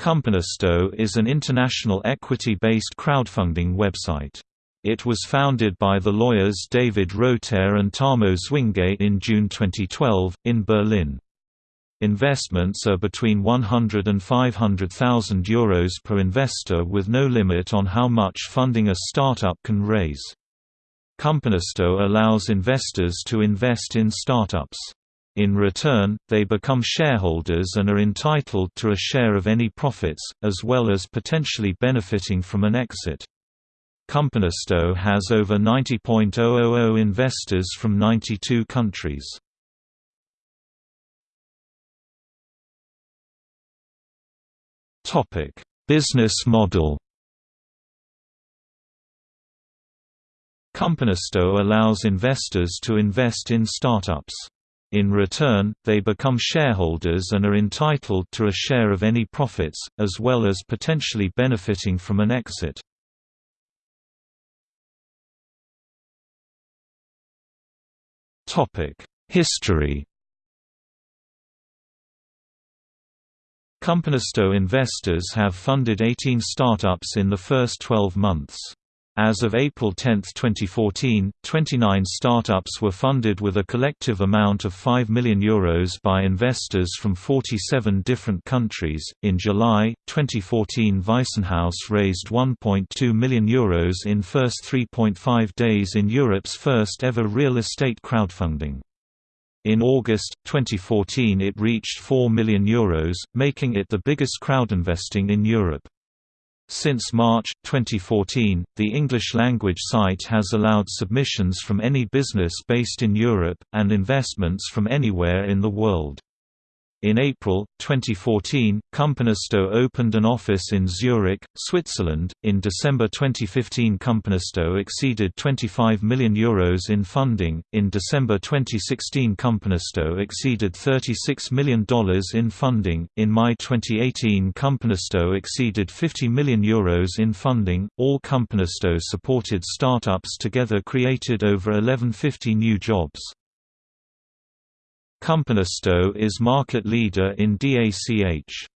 Companisto is an international equity-based crowdfunding website. It was founded by the lawyers David Rhotert and Tamo Zwinge in June 2012, in Berlin. Investments are between 100 and 500,000 euros per investor with no limit on how much funding a startup can raise. Companisto allows investors to invest in startups. In return, they become shareholders and are entitled to a share of any profits, as well as potentially benefiting from an exit. Companisto has over 90.000 investors from 92 countries. Business model Companisto allows investors to invest in startups. In return, they become shareholders and are entitled to a share of any profits, as well as potentially benefiting from an exit. History Companisto investors have funded 18 startups in the first 12 months. As of April 10, 2014, 29 startups were funded with a collective amount of €5 million Euros by investors from 47 different countries. In July 2014, Weissenhaus raised €1.2 million Euros in first 3.5 days in Europe's first ever real estate crowdfunding. In August 2014, it reached €4 million, Euros, making it the biggest crowdinvesting in Europe. Since March 2014, the English-language site has allowed submissions from any business based in Europe, and investments from anywhere in the world. In April 2014, Companisto opened an office in Zurich, Switzerland. In December 2015, Companisto exceeded 25 million euros in funding. In December 2016, Companisto exceeded 36 million dollars in funding. In May 2018, Companisto exceeded 50 million euros in funding. All Companisto supported startups together created over 1150 new jobs. Companisto is market leader in DACH.